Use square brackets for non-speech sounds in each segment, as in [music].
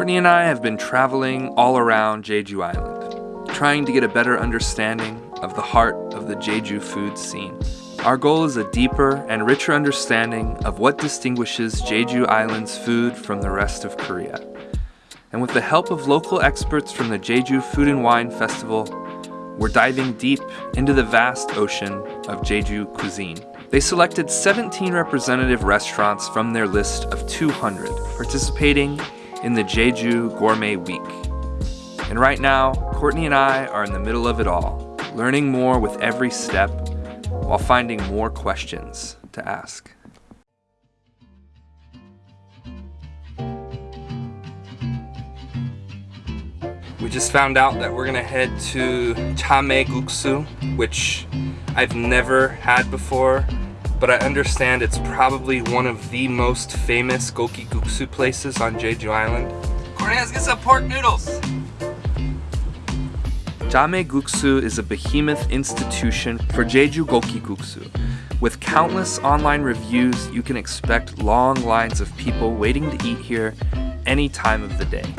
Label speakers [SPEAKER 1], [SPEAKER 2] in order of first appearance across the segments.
[SPEAKER 1] Courtney and I have been traveling all around Jeju Island, trying to get a better understanding of the heart of the Jeju food scene. Our goal is a deeper and richer understanding of what distinguishes Jeju Island's food from the rest of Korea. And with the help of local experts from the Jeju Food and Wine Festival, we're diving deep into the vast ocean of Jeju cuisine. They selected 17 representative restaurants from their list of 200 participating in the Jeju Gourmet Week. And right now, Courtney and I are in the middle of it all, learning more with every step while finding more questions to ask. We just found out that we're gonna head to Chame Guksu, which I've never had before, but I understand it's probably one of the most famous Goki Guksu places on Jeju Island. Courtney, let's get some pork noodles! Jame Guksu is a behemoth institution for Jeju Goki Guksu. With countless online reviews, you can expect long lines of people waiting to eat here any time of the day.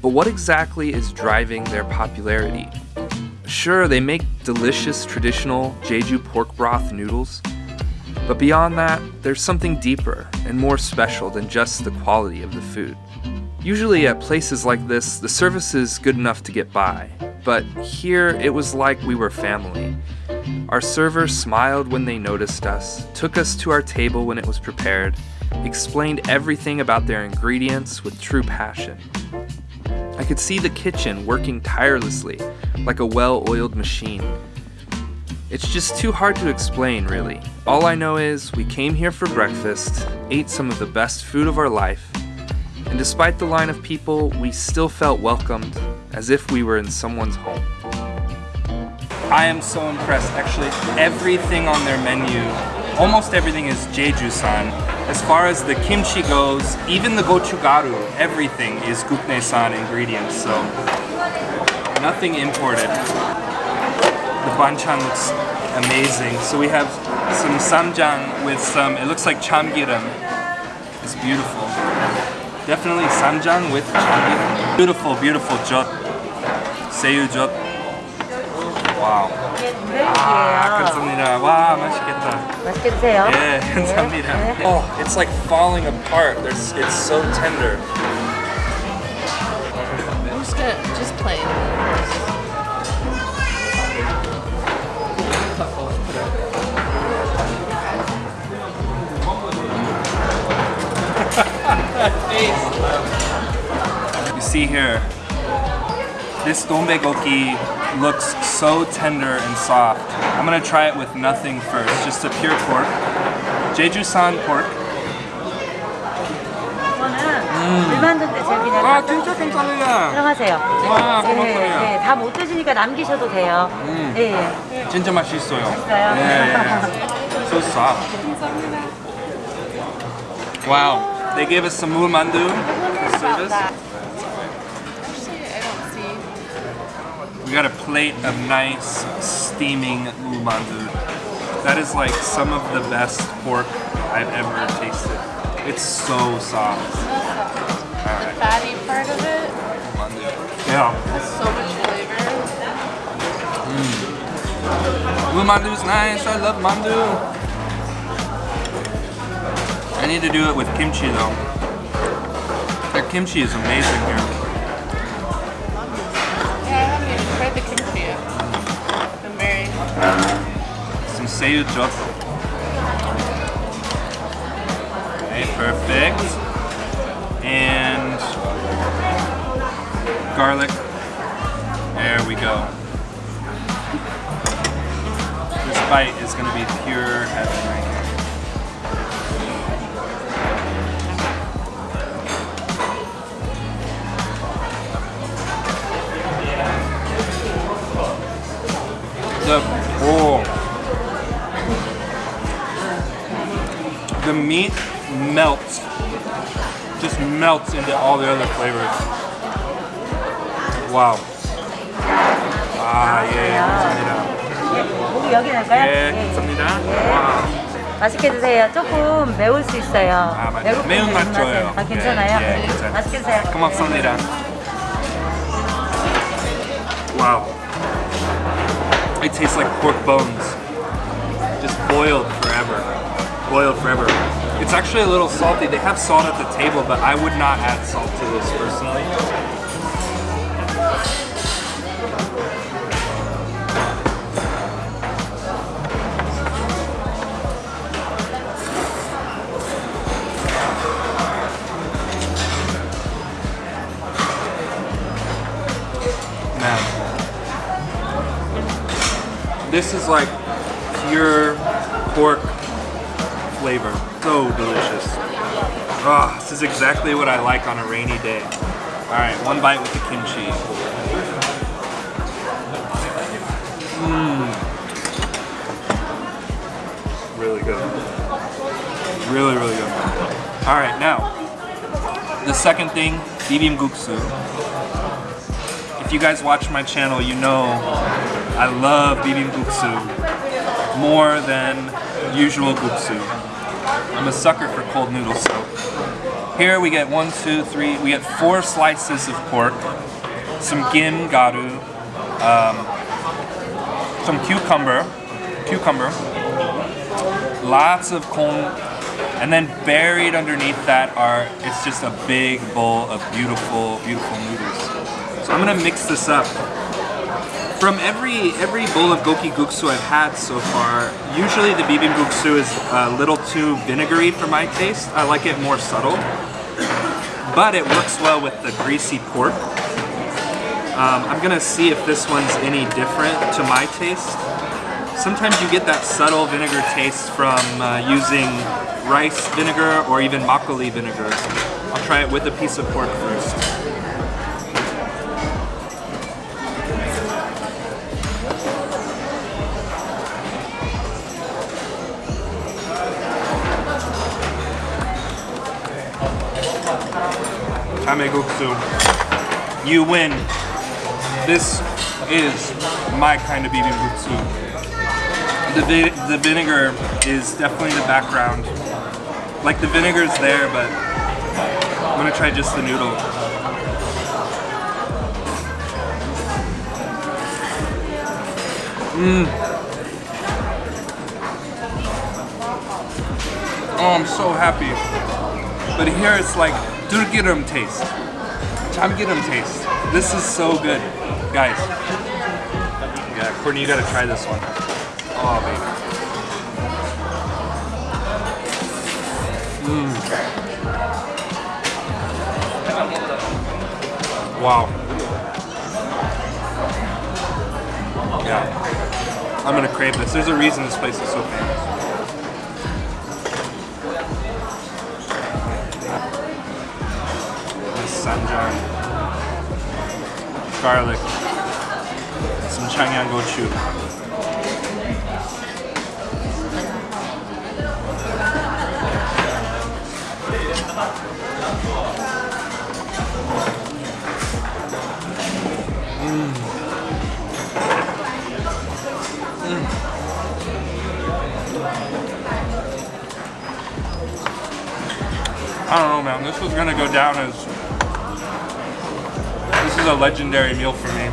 [SPEAKER 1] But what exactly is driving their popularity? Sure, they make delicious traditional Jeju pork broth noodles, but beyond that, there's something deeper and more special than just the quality of the food. Usually at places like this, the service is good enough to get by, but here it was like we were family. Our server smiled when they noticed us, took us to our table when it was prepared, explained everything about their ingredients with true passion. I could see the kitchen working tirelessly, like a well-oiled machine. It's just too hard to explain, really. All I know is we came here for breakfast, ate some of the best food of our life, and despite the line of people, we still felt welcomed, as if we were in someone's home. I am so impressed. Actually, everything on their menu, almost everything is Jeju-san. As far as the kimchi goes, even the gochugaru, everything is Gukne-san ingredients, so nothing imported The banchan looks amazing. So we have some samjang with some, it looks like chamgiram. It's beautiful. Definitely samjang with chamgiram. Beautiful, beautiful jot. Seiyu jot. Wow. 아, 감사합니다. 와, 맛있겠다.
[SPEAKER 2] 맛있게 드세요.
[SPEAKER 1] 예, 감사합니다. Oh, it's like falling apart. There's, it's so tender. You see here, this dombe goki looks so tender and soft. I'm gonna try it with nothing first, just a pure pork. Jeju-san pork.
[SPEAKER 2] 이거는 불만두인데 제가 그냥
[SPEAKER 1] 아, 진짜 감사합니다.
[SPEAKER 2] 들어가세요.
[SPEAKER 1] 와,
[SPEAKER 2] 네,
[SPEAKER 1] 고맙군요.
[SPEAKER 2] 네, 다 못 드시니까 남기셔도 돼요.
[SPEAKER 1] 음.
[SPEAKER 2] 네, 예.
[SPEAKER 1] 진짜 맛있어요.
[SPEAKER 2] 맛있어요?
[SPEAKER 1] 예, 예. So soft. Wow. [laughs] They gave us some mulmandu for service.
[SPEAKER 3] Actually, I don't see.
[SPEAKER 1] We got a plate of nice steaming mulmandu. That is like some of the best pork I've ever tasted. It's so soft. Alright,
[SPEAKER 3] Fatty part of it.
[SPEAKER 1] Yeah.
[SPEAKER 3] has so much flavor.
[SPEAKER 1] Mm. mandu is nice. I love mandu. I need to do it with kimchi though. Their kimchi is amazing here.
[SPEAKER 3] Yeah, I haven't even tried the kimchi yet. I'm very.
[SPEAKER 1] Some seiyu. Okay, perfect. And garlic. There we go. This bite is gonna be pure heaven right the meat melts, just melts into all the other flavors. Wow. Ah, 예, 감사합니다.
[SPEAKER 2] 예, 고기 여기 넣을까요?
[SPEAKER 1] 예, 감사합니다. 와,
[SPEAKER 2] 맛있게 드세요. 조금 매울 수 있어요.
[SPEAKER 1] 아, 맞아요.
[SPEAKER 2] 외국 분들
[SPEAKER 1] 매운맛
[SPEAKER 2] 입맛에.
[SPEAKER 1] 좋아요.
[SPEAKER 2] 아, 괜찮아요?
[SPEAKER 1] 예, 예, 괜찮아요.
[SPEAKER 2] 맛있게 드세요.
[SPEAKER 1] 고맙습니다. Wow. It tastes like pork bones. Just boiled forever. Boiled forever. It's actually a little salty. They have salt at the table, but I would not add salt to this personally. Man. This is like pork flavor. So delicious. Ah, this is exactly what I like on a rainy day. Alright, one bite with the kimchi. Mmm. Really good. Really, really good. Alright, now, the second thing, bibimbapsu. If you guys watch my channel, you know I love bibimbapsu more than usual guksu. I'm a sucker for cold noodles, so here we get one, two, three, we get four slices of pork, some gim garu, um, some cucumber, cucumber, lots of kong, and then buried underneath that are, it's just a big bowl of beautiful, beautiful noodles. So I'm gonna mix this up. From every every bowl of goki guksu I've had so far, usually the bibimbapsu is a little too vinegary for my taste. I like it more subtle, but it works well with the greasy pork. Um, I'm gonna see if this one's any different to my taste. Sometimes you get that subtle vinegar taste from uh, using rice vinegar or even makgeolli vinegar. I'll try it with a piece of pork first. Tameguksu. You win. This is my kind of bibimbapsu. The, vi- the vinegar is definitely the background. Like the vinegar's there, but I'm gonna try just the noodle. Mmm. Oh, I'm so happy. But here it's like durgirum taste. Chamgirum taste. This is so good. Guys. Yeah, Courtney, you gotta try this one. Oh, baby. Mm. Wow. Yeah. I'm gonna crave this. There's a reason this place is so famous. Sanjang. Garlic. Some changyang gochu. Mm. Mm. I don't know, man. This was gonna go down as is a legendary meal for me.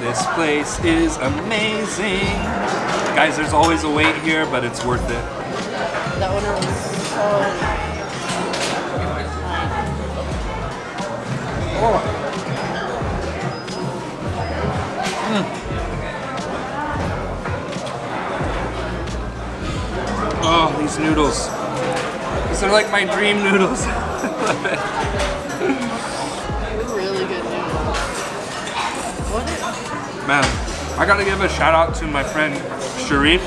[SPEAKER 1] This place is amazing, guys. There's always a wait here, but it's worth it.
[SPEAKER 3] The owner was so
[SPEAKER 1] Oh, these noodles. These are like my dream noodles. [laughs]
[SPEAKER 3] really
[SPEAKER 1] Man, I gotta give a shout out to my friend Sharif,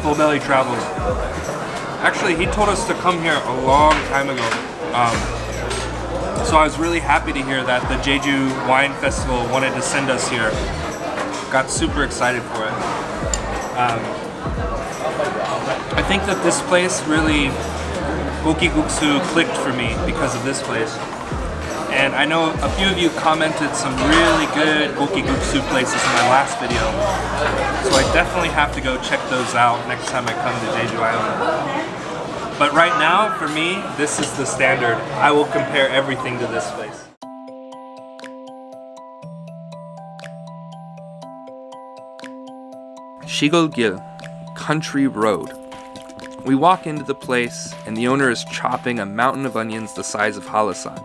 [SPEAKER 1] Full Belly Travels. Actually, he told us to come here a long time ago. Um, so I was really happy to hear that the Jeju Wine Festival wanted to send us here. Got super excited for it. Um, I think that this place really, Guksu clicked for me because of this place. And I know a few of you commented some really good gokiguksu places in my last video. So I definitely have to go check those out next time I come to Jeju Island. But right now, for me, this is the standard. I will compare everything to this place. Shigol-gil, Country Road. We walk into the place, and the owner is chopping a mountain of onions the size of Hallasan.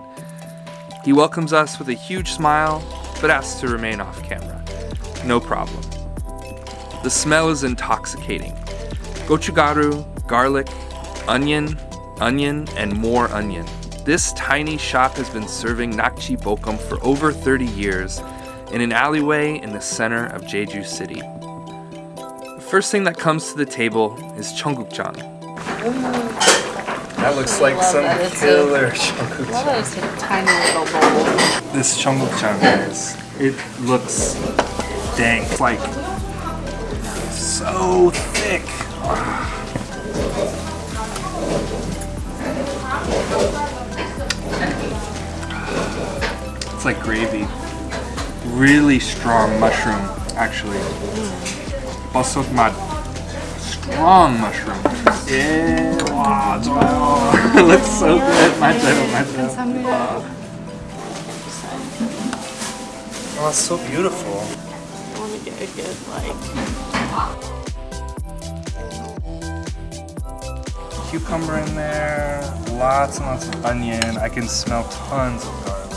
[SPEAKER 1] He welcomes us with a huge smile, but asks to remain off camera. No problem. The smell is intoxicating. Gochugaru, garlic, onion, onion, and more onion. This tiny shop has been serving nakji bokum for over 30 years in an alleyway in the center of Jeju City. The first thing that comes to the table is cheonggukjang. That looks like some
[SPEAKER 3] that.
[SPEAKER 1] Killer
[SPEAKER 3] I love that it's a tiny little bowl.
[SPEAKER 1] This guys, it looks dang, it's like so thick. It's like gravy. Really strong mushroom, actually. Mm. Bosok mat strong mushroom. Yeah, wow, it's wow. [laughs] it looks so good. My turtle, my turtle. Wow. Oh, it's so beautiful.
[SPEAKER 3] I want to get a good, like...
[SPEAKER 1] Cucumber in there, lots and lots of onion. I can smell tons of garlic.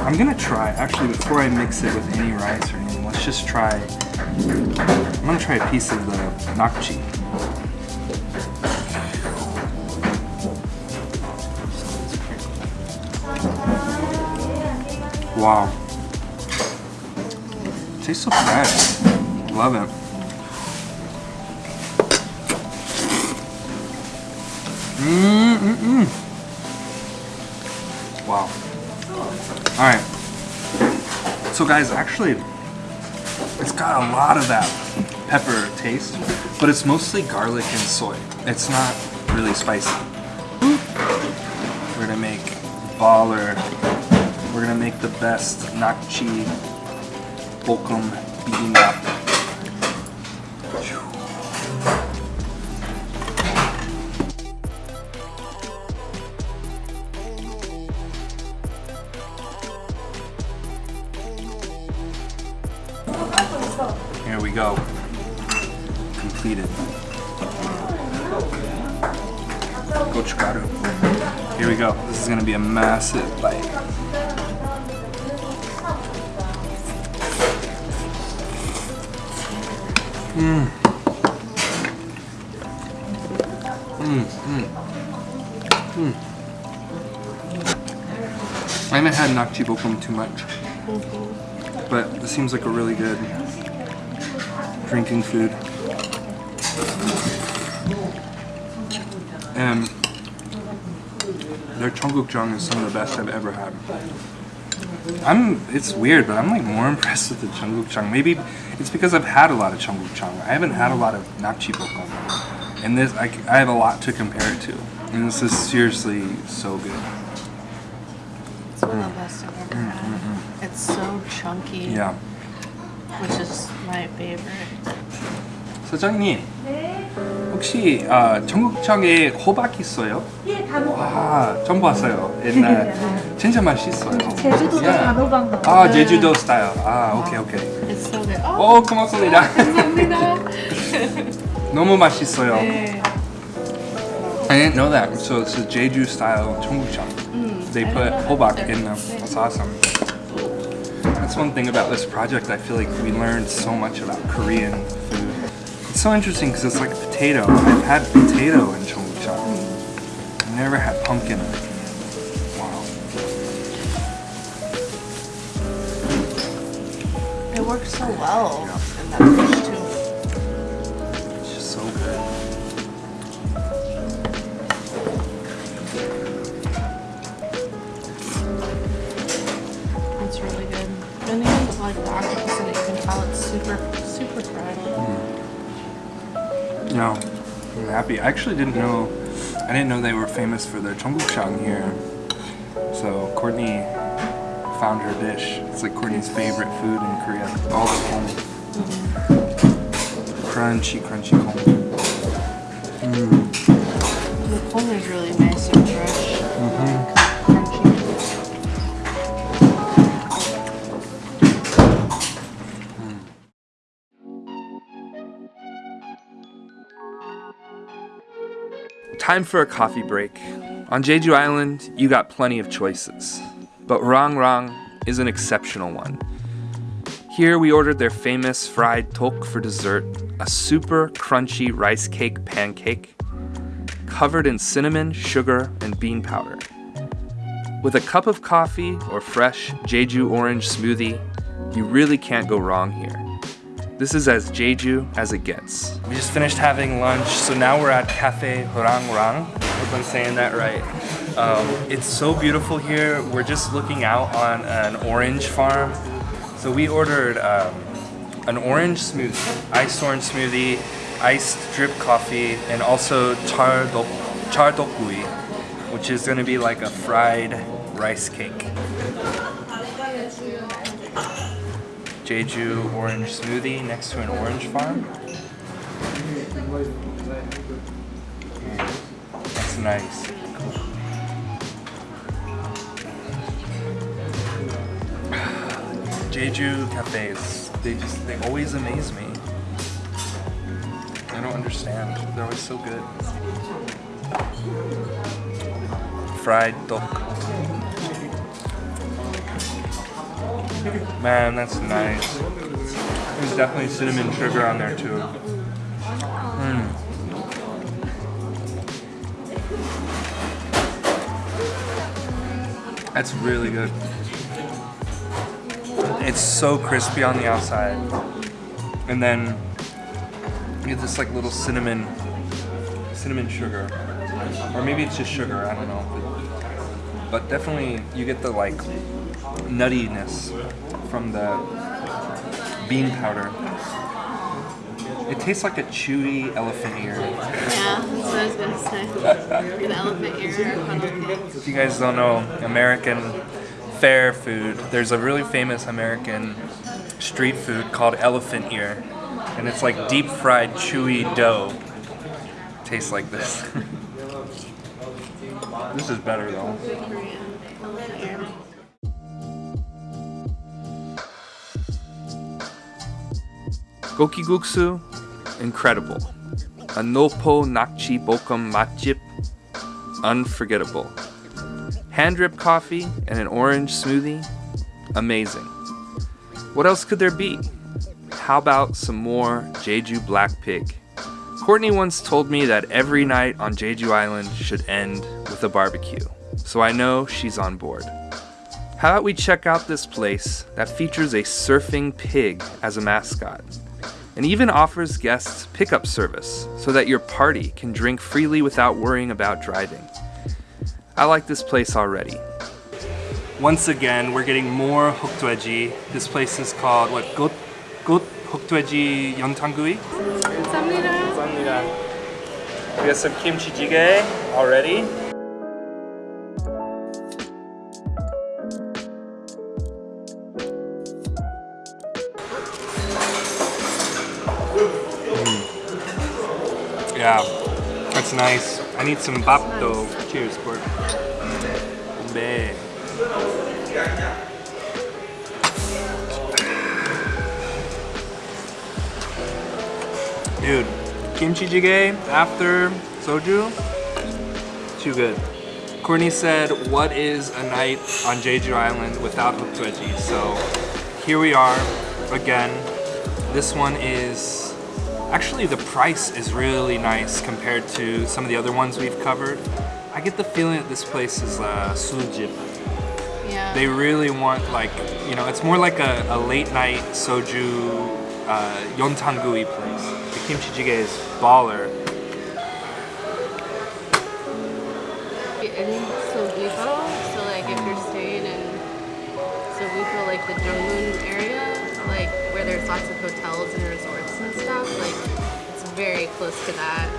[SPEAKER 1] I'm gonna try, actually, before I mix it with any rice or anything let's just try, I'm gonna try a piece of the nakji. Wow. Tastes so fresh. Love it. Mm-mm-mm. Wow. Alright. So guys, actually, it's got a lot of that pepper taste, but it's mostly garlic and soy. It's not really spicy. We're gonna make baller. We're gonna make the best nakji bokum bibimbap. Go. Completed. Gochugaru. Here we go. This is gonna be a massive bite. Mmm. Mmm. Mmm. I haven't had nakji bokum too much, but this seems like a really good drinking food. And their cheonggukjang is some of the best I've ever had. I'm, it's weird, but I'm like more [laughs] impressed with the cheonggukjang. Maybe it's because I've had a lot of cheonggukjang. I haven't had a lot of nakji bokum. And this, I, I have a lot to compare it to. And this is seriously so good.
[SPEAKER 3] It's one of the best I've ever had. It's so chunky,
[SPEAKER 1] Yeah.
[SPEAKER 3] Which is my favorite.
[SPEAKER 1] 사장님, 혹시 아, 청국장에 호박 있어요?
[SPEAKER 2] 예, 단호박.
[SPEAKER 1] 아, 처음 봤어요. 옛날 진짜 맛있어요.
[SPEAKER 2] 제주도도
[SPEAKER 1] 예.
[SPEAKER 2] 단호박.
[SPEAKER 1] 아, 제주도 스타일. 아, 오케이, 오케이.
[SPEAKER 3] It's so good. Oh,
[SPEAKER 1] 오, 고맙습니다.
[SPEAKER 3] 감사합니다.
[SPEAKER 1] 너무 맛있어요.
[SPEAKER 3] 네.
[SPEAKER 1] I didn't know that. So it's a Jeju style 청국장. They
[SPEAKER 3] I
[SPEAKER 1] put
[SPEAKER 3] that.
[SPEAKER 1] in them. That's awesome. That's one thing about this project, I feel like we learned so much about Korean food. It's so interesting because it's like potato. I've had potato in chongchang. I've never had pumpkin. Wow.
[SPEAKER 3] It works so well. Yeah. Like the octopus in it, you can tell it's super, super fried.
[SPEAKER 1] No, I'm happy. I actually didn't know I didn't know they were famous for their cheonggukjang here. So Courtney found her dish. It's like Courtney's favorite food in Korea. All the kong. Mm-hmm. Crunchy, crunchy kong. Mm.
[SPEAKER 3] The corn is really nice and fresh. Mm-hmm. Crunchy.
[SPEAKER 1] Time for a coffee break. On Jeju Island, you got plenty of choices, but Rang Rang is an exceptional one. Here we ordered their famous fried tok for dessert, a super crunchy rice cake pancake covered in cinnamon, sugar, and bean powder. With a cup of coffee or fresh Jeju orange smoothie, you really can't go wrong here. This is as Jeju as it gets. We just finished having lunch, so now we're at Cafe Rang Rang. Hope I'm saying that right. Um, it's so beautiful here. We're just looking out on an orange farm. So we ordered um, an orange smoothie, iced orange smoothie, iced drip coffee, and also char dok char dokgui, which is gonna be like a fried rice cake. Jeju orange smoothie next to an orange farm. That's nice. [sighs] Jeju cafes, they just, they always amaze me. I don't understand. They're always so good. Fried dok. Man, that's nice. There's definitely cinnamon sugar on there too. Mm. That's really good. It's so crispy on the outside. And then you get this like little cinnamon cinnamon sugar. Or maybe it's just sugar, I don't know. But, but definitely you get the like nuttiness from the bean powder. It tastes like a chewy elephant ear.
[SPEAKER 3] Yeah, that's what I was gonna say. An elephant ear or funnel cake.
[SPEAKER 1] If you guys don't know American fair food, there's a really famous American street food called elephant ear. And it's like deep fried chewy dough. Tastes like this. [laughs] this is better though. Gokiguksu, incredible. A Nopo Nakji Bokum Matjip, unforgettable. Hand drip coffee and an orange smoothie, amazing. What else could there be? How about some more Jeju Black Pig? Courtney once told me that every night on Jeju Island should end with a barbecue, so I know she's on board. How about we check out this place that features a surfing pig as a mascot? and even offers guests pickup service so that your party can drink freely without worrying about driving. I like this place already. Once again, we're getting more hokdoeji. This place is called what? Got Got Hokdoeji Yeontanggui. We have some kimchi jjigae already. That's nice. I need some bap though. Cheers. Be. Dude, kimchi jjigae after soju, too good. Courtney said, what is a night on Jeju Island without hokdoeji? So here we are again. This one is, actually the price is really nice compared to some of the other ones we've covered. I get the feeling that this place is uh, sujip.
[SPEAKER 3] Yeah.
[SPEAKER 1] They really want like, you know, it's more like a, a late night soju uh, yontanggui place. The kimchi jjigae is baller.
[SPEAKER 3] in Seogwipo, so like if you're staying in Seogwipo, like the Jungmun area, like where there's lots of hotels and very close to that.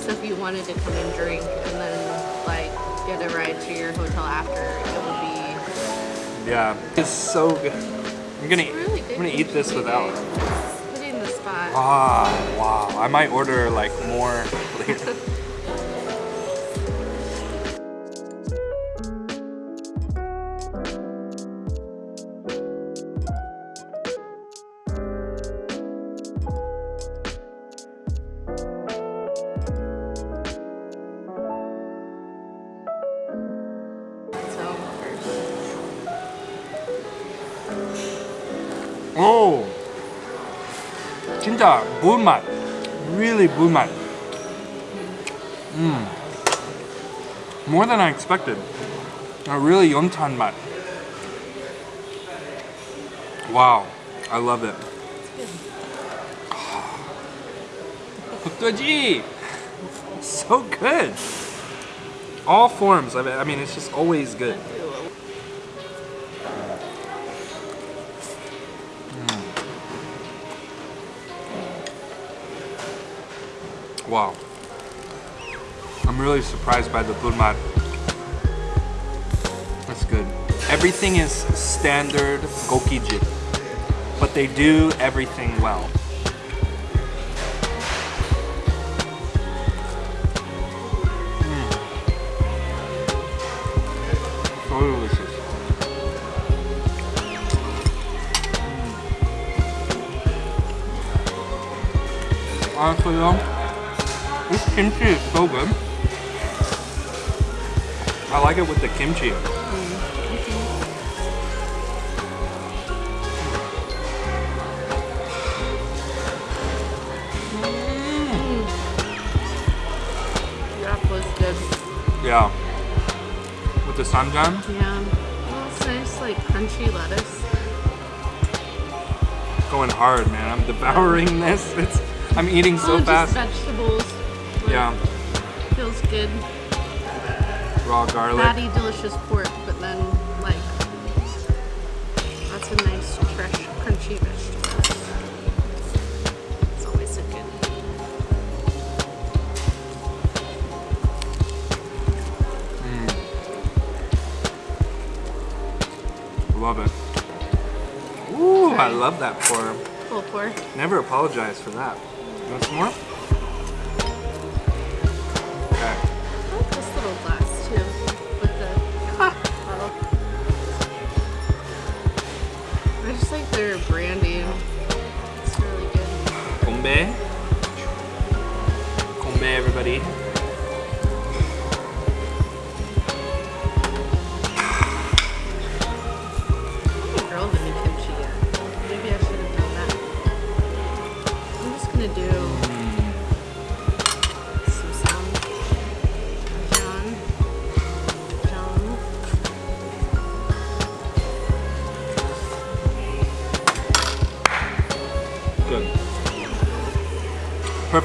[SPEAKER 3] So if you wanted to come and drink and then like get a ride to your hotel after, it would be
[SPEAKER 1] Yeah, it's so good. I'm gonna,
[SPEAKER 3] really good.
[SPEAKER 1] I'm gonna eat this without.
[SPEAKER 3] jjigae. Put it in the spot.
[SPEAKER 1] Ah, wow. I might order like more [laughs] later. 진짜 물맛. Really 물맛. Mm. More than I expected. A really 연탄 맛. Wow, I love it. [sighs] 흑돼지! So good. All forms. I mean, I mean, it's just always good. Wow. I'm really surprised by the bulmat. That's good. Everything is standard gokijin, but they do everything well. Mm. So delicious. Mm. Honestly though, kimchi is so good. I like it with the kimchi.
[SPEAKER 3] that was good.
[SPEAKER 1] Yeah. With the samjang.
[SPEAKER 3] Yeah. Well, it's nice like crunchy lettuce.
[SPEAKER 1] Going hard, man. I'm devouring [laughs] this. It's I'm eating so
[SPEAKER 3] oh,
[SPEAKER 1] fast.
[SPEAKER 3] Vegetables.
[SPEAKER 1] Yeah.
[SPEAKER 3] Feels good.
[SPEAKER 1] Raw garlic.
[SPEAKER 3] Fatty, delicious pork, but then like that's a nice fresh, crunchy vegetable. It's always so good. Mm.
[SPEAKER 1] Love it. Ooh, I love that pour.
[SPEAKER 3] Full pour.
[SPEAKER 1] Never apologize for that. You want some more?
[SPEAKER 3] I just like their branding. It's really good.
[SPEAKER 1] Kombe. Kombe, everybody.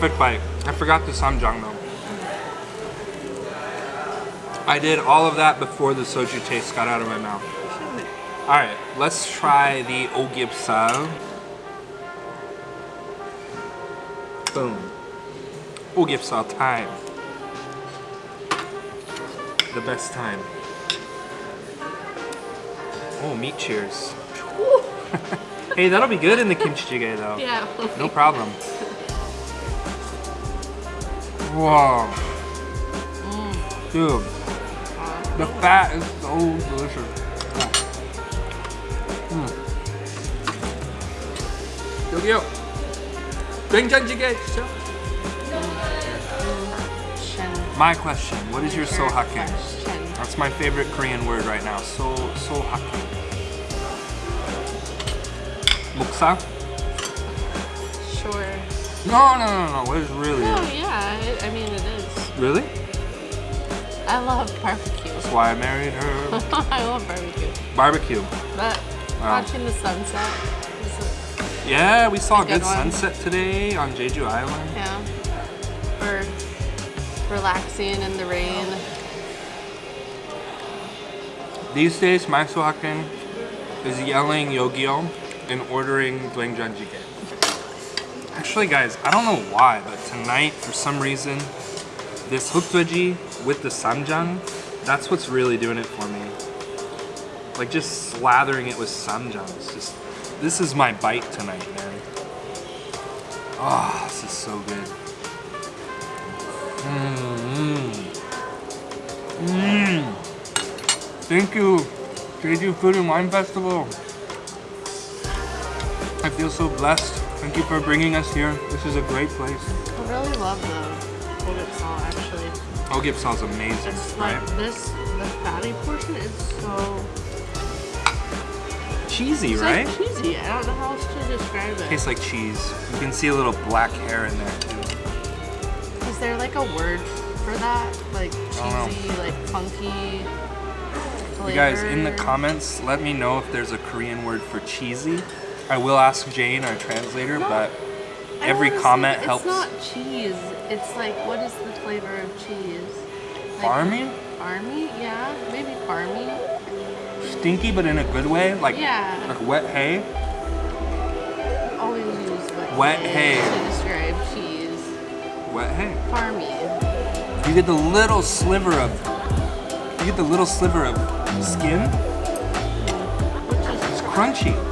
[SPEAKER 1] Perfect bite. I forgot the samjang though. I did all of that before the soju taste got out of my mouth. Alright, let's try the ogipsal. Boom. Ogipsal time. The best time. Oh, meat cheers. [laughs] hey, that'll be good in the kimchi jjigae though.
[SPEAKER 3] Yeah.
[SPEAKER 1] No problem. Wow. Dude, the fat is so delicious. Mm. 여기요. 된장찌개 주세요.
[SPEAKER 3] Shen.
[SPEAKER 1] My question, what is your sohaken?
[SPEAKER 3] Shen.
[SPEAKER 1] That's my favorite Korean word right now. So sohaken. Muksa?
[SPEAKER 3] Sure.
[SPEAKER 1] No, no, no, no. Is really?
[SPEAKER 3] Oh yeah, it, I mean it is.
[SPEAKER 1] Really?
[SPEAKER 3] I love barbecue.
[SPEAKER 1] That's why I married her. [laughs]
[SPEAKER 3] I love barbecue.
[SPEAKER 1] Barbecue.
[SPEAKER 3] But
[SPEAKER 1] Wow.
[SPEAKER 3] watching the sunset is
[SPEAKER 1] Yeah, we saw a good
[SPEAKER 3] good
[SPEAKER 1] sunset today on Jeju Island.
[SPEAKER 3] yeah. For relaxing in the rain.
[SPEAKER 1] These days, my sohaken is yelling Yogyo and ordering doenjang jjigae. Actually, guys, I don't know why, but tonight, for some reason, This hukdweji with the samjang, that's what's really doing it for me. Like just slathering it with samjang. It's just, this is my bite tonight, man. Oh, this is so good. Mmm. Mmm. Thank you, Jeju Food and Wine Festival. I feel so blessed. Thank you for bringing us here. This is a great place.
[SPEAKER 3] I really love the Golgapsal actually.
[SPEAKER 1] Oh, Ogipsal's amazing,
[SPEAKER 3] It's like
[SPEAKER 1] right?
[SPEAKER 3] this, the fatty portion is so
[SPEAKER 1] Cheesy,
[SPEAKER 3] it's
[SPEAKER 1] right?
[SPEAKER 3] like cheesy. I don't know how else to describe it.
[SPEAKER 1] Tastes like cheese. You can see a little black hair in there too.
[SPEAKER 3] Is there like a word for that? Like cheesy, like funky.
[SPEAKER 1] You guys, in the comments, let me know if there's a Korean word for cheesy. I will ask Jane, our translator,
[SPEAKER 3] No.
[SPEAKER 1] but every
[SPEAKER 3] say
[SPEAKER 1] comment helps.
[SPEAKER 3] It's not cheese. It's like what is the flavor of cheese? Like,
[SPEAKER 1] Farmy?
[SPEAKER 3] Farmy? Yeah, maybe farmy.
[SPEAKER 1] Stinky, but in a good way, like
[SPEAKER 3] Yeah.
[SPEAKER 1] like wet hay.
[SPEAKER 3] Always use wet,
[SPEAKER 1] Wet hay.
[SPEAKER 3] to describe cheese.
[SPEAKER 1] Wet hay.
[SPEAKER 3] Farmy.
[SPEAKER 1] You get the little sliver of. You get the little sliver of skin.
[SPEAKER 3] Which is
[SPEAKER 1] It's crunchy.